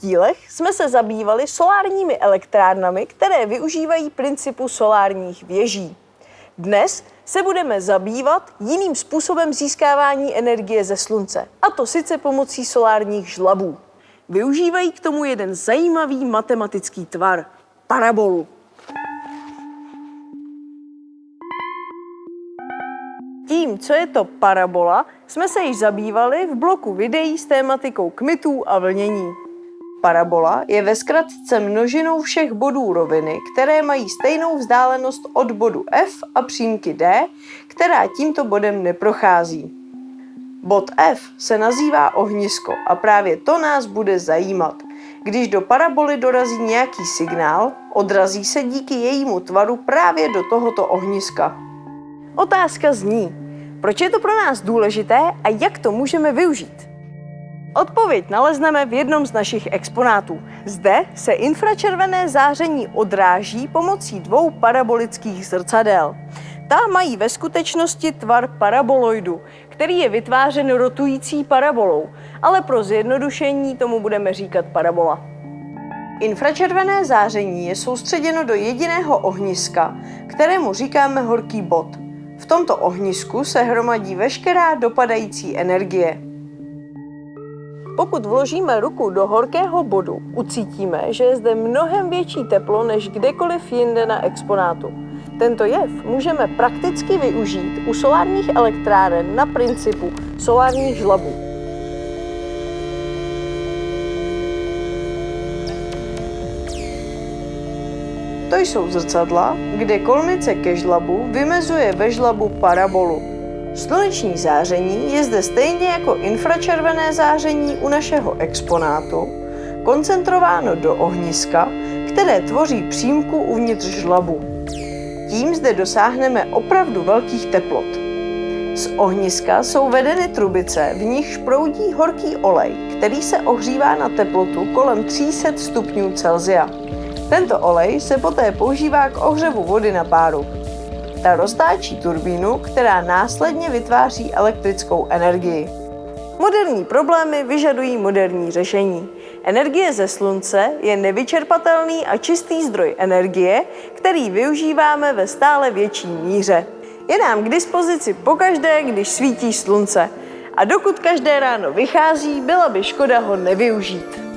dílech jsme se zabývali solárními elektrárnami, které využívají principu solárních věží. Dnes se budeme zabývat jiným způsobem získávání energie ze slunce, a to sice pomocí solárních žlabů. Využívají k tomu jeden zajímavý matematický tvar – parabolu. Tím, co je to parabola, jsme se již zabývali v bloku videí s tématikou kmitů a vlnění. Parabola je ve zkratce množinou všech bodů roviny, které mají stejnou vzdálenost od bodu F a přímky D, která tímto bodem neprochází. Bod F se nazývá ohnisko a právě to nás bude zajímat. Když do paraboly dorazí nějaký signál, odrazí se díky jejímu tvaru právě do tohoto ohniska. Otázka zní, proč je to pro nás důležité a jak to můžeme využít? Odpověď nalezneme v jednom z našich exponátů. Zde se infračervené záření odráží pomocí dvou parabolických zrcadel. Ta mají ve skutečnosti tvar paraboloidu, který je vytvářen rotující parabolou, ale pro zjednodušení tomu budeme říkat parabola. Infračervené záření je soustředěno do jediného ohniska, kterému říkáme horký bod. V tomto ohnisku se hromadí veškerá dopadající energie. Pokud vložíme ruku do horkého bodu, ucítíme, že je zde mnohem větší teplo než kdekoliv jinde na exponátu. Tento jev můžeme prakticky využít u solárních elektráren na principu solárních žlabů. To jsou zrcadla, kde kolnice ke žlabu vymezuje ve žlabu parabolu, Sluneční záření je zde stejně jako infračervené záření u našeho exponátu koncentrováno do ohniska, které tvoří přímku uvnitř žlabu. Tím zde dosáhneme opravdu velkých teplot. Z ohniska jsou vedeny trubice, v nichž proudí horký olej, který se ohřívá na teplotu kolem 300 stupňů Celsia. Tento olej se poté používá k ohřevu vody na páru. Ta roztáčí turbínu, která následně vytváří elektrickou energii. Moderní problémy vyžadují moderní řešení. Energie ze slunce je nevyčerpatelný a čistý zdroj energie, který využíváme ve stále větší míře. Je nám k dispozici pokaždé, když svítí slunce. A dokud každé ráno vychází, byla by škoda ho nevyužít.